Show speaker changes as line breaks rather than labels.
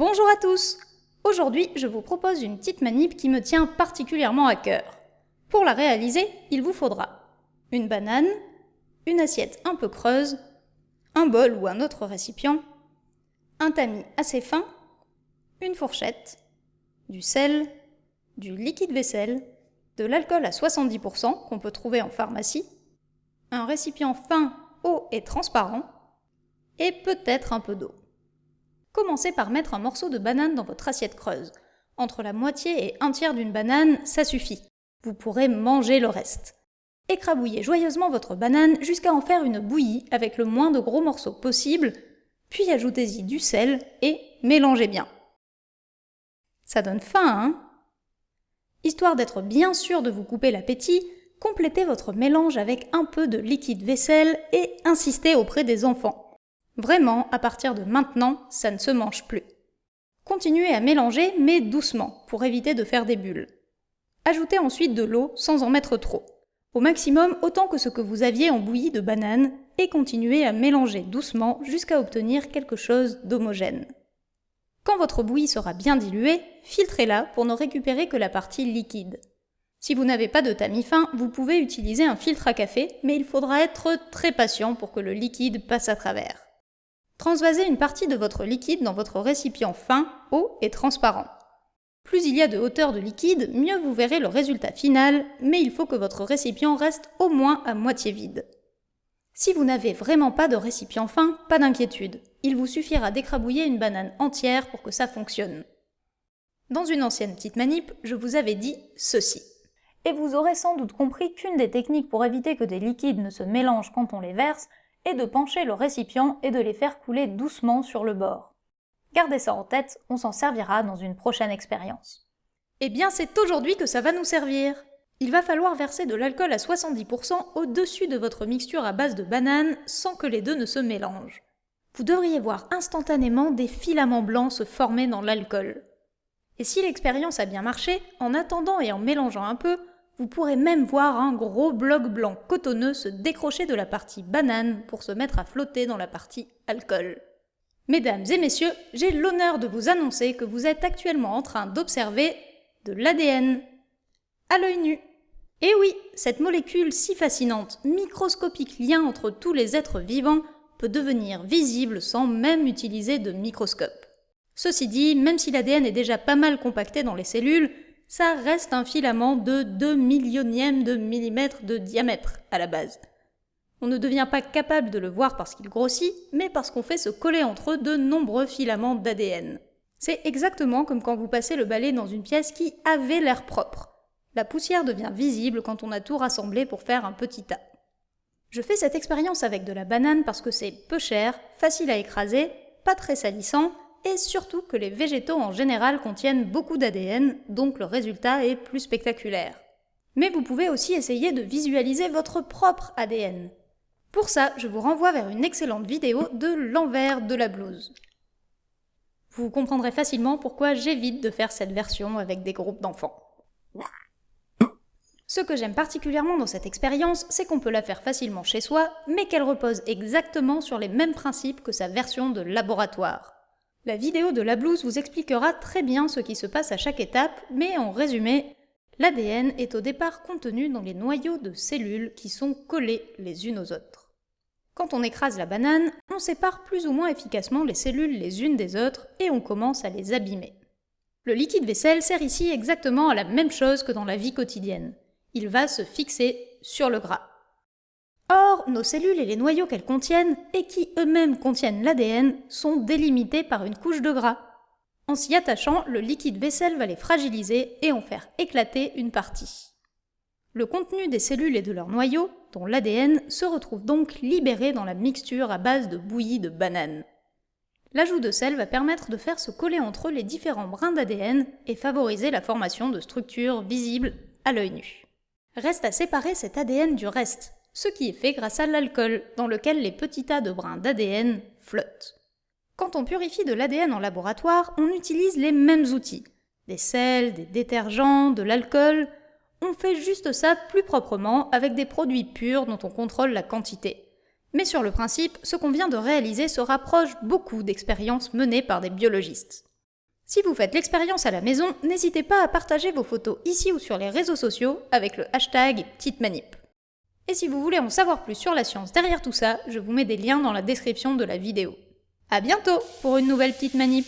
Bonjour à tous Aujourd'hui, je vous propose une petite manip qui me tient particulièrement à cœur. Pour la réaliser, il vous faudra une banane, une assiette un peu creuse, un bol ou un autre récipient, un tamis assez fin, une fourchette, du sel, du liquide vaisselle, de l'alcool à 70% qu'on peut trouver en pharmacie, un récipient fin, haut et transparent, et peut-être un peu d'eau. Commencez par mettre un morceau de banane dans votre assiette creuse. Entre la moitié et un tiers d'une banane, ça suffit. Vous pourrez manger le reste. Écrabouillez joyeusement votre banane jusqu'à en faire une bouillie avec le moins de gros morceaux possible, puis ajoutez-y du sel et mélangez bien. Ça donne faim, hein? Histoire d'être bien sûr de vous couper l'appétit, complétez votre mélange avec un peu de liquide vaisselle et insistez auprès des enfants. Vraiment, à partir de maintenant, ça ne se mange plus. Continuez à mélanger, mais doucement, pour éviter de faire des bulles. Ajoutez ensuite de l'eau sans en mettre trop. Au maximum autant que ce que vous aviez en bouillie de banane, et continuez à mélanger doucement jusqu'à obtenir quelque chose d'homogène. Quand votre bouillie sera bien diluée, filtrez-la pour ne récupérer que la partie liquide. Si vous n'avez pas de tamis fin, vous pouvez utiliser un filtre à café, mais il faudra être très patient pour que le liquide passe à travers. Transvasez une partie de votre liquide dans votre récipient fin, haut et transparent. Plus il y a de hauteur de liquide, mieux vous verrez le résultat final, mais il faut que votre récipient reste au moins à moitié vide. Si vous n'avez vraiment pas de récipient fin, pas d'inquiétude. Il vous suffira d'écrabouiller une banane entière pour que ça fonctionne. Dans une ancienne petite manip, je vous avais dit ceci. Et vous aurez sans doute compris qu'une des techniques pour éviter que des liquides ne se mélangent quand on les verse, et de pencher le récipient et de les faire couler doucement sur le bord. Gardez ça en tête, on s'en servira dans une prochaine expérience. Eh bien c'est aujourd'hui que ça va nous servir Il va falloir verser de l'alcool à 70% au-dessus de votre mixture à base de banane sans que les deux ne se mélangent. Vous devriez voir instantanément des filaments blancs se former dans l'alcool. Et si l'expérience a bien marché, en attendant et en mélangeant un peu, vous pourrez même voir un gros bloc blanc cotonneux se décrocher de la partie banane pour se mettre à flotter dans la partie alcool. Mesdames et messieurs, j'ai l'honneur de vous annoncer que vous êtes actuellement en train d'observer de l'ADN à l'œil nu. Et oui, cette molécule si fascinante, microscopique lien entre tous les êtres vivants, peut devenir visible sans même utiliser de microscope. Ceci dit, même si l'ADN est déjà pas mal compacté dans les cellules, ça reste un filament de 2 millionièmes de millimètre de diamètre à la base. On ne devient pas capable de le voir parce qu'il grossit, mais parce qu'on fait se coller entre eux de nombreux filaments d'ADN. C'est exactement comme quand vous passez le balai dans une pièce qui avait l'air propre. La poussière devient visible quand on a tout rassemblé pour faire un petit tas. Je fais cette expérience avec de la banane parce que c'est peu cher, facile à écraser, pas très salissant et surtout que les végétaux en général contiennent beaucoup d'ADN, donc le résultat est plus spectaculaire. Mais vous pouvez aussi essayer de visualiser votre propre ADN. Pour ça, je vous renvoie vers une excellente vidéo de l'envers de la blouse. Vous comprendrez facilement pourquoi j'évite de faire cette version avec des groupes d'enfants. Ce que j'aime particulièrement dans cette expérience, c'est qu'on peut la faire facilement chez soi, mais qu'elle repose exactement sur les mêmes principes que sa version de laboratoire. La vidéo de la blouse vous expliquera très bien ce qui se passe à chaque étape, mais en résumé, l'ADN est au départ contenu dans les noyaux de cellules qui sont collés les unes aux autres. Quand on écrase la banane, on sépare plus ou moins efficacement les cellules les unes des autres et on commence à les abîmer. Le liquide vaisselle sert ici exactement à la même chose que dans la vie quotidienne. Il va se fixer sur le gras. Or, nos cellules et les noyaux qu'elles contiennent, et qui eux-mêmes contiennent l'ADN, sont délimités par une couche de gras. En s'y attachant, le liquide vaisselle va les fragiliser et en faire éclater une partie. Le contenu des cellules et de leurs noyaux, dont l'ADN, se retrouve donc libéré dans la mixture à base de bouillie de banane. L'ajout de sel va permettre de faire se coller entre eux les différents brins d'ADN et favoriser la formation de structures visibles à l'œil nu. Reste à séparer cet ADN du reste, ce qui est fait grâce à l'alcool, dans lequel les petits tas de brins d'ADN flottent. Quand on purifie de l'ADN en laboratoire, on utilise les mêmes outils. Des sels, des détergents, de l'alcool. On fait juste ça plus proprement avec des produits purs dont on contrôle la quantité. Mais sur le principe, ce qu'on vient de réaliser se rapproche beaucoup d'expériences menées par des biologistes. Si vous faites l'expérience à la maison, n'hésitez pas à partager vos photos ici ou sur les réseaux sociaux avec le hashtag Petite Manip. Et si vous voulez en savoir plus sur la science derrière tout ça, je vous mets des liens dans la description de la vidéo. A bientôt pour une nouvelle petite manip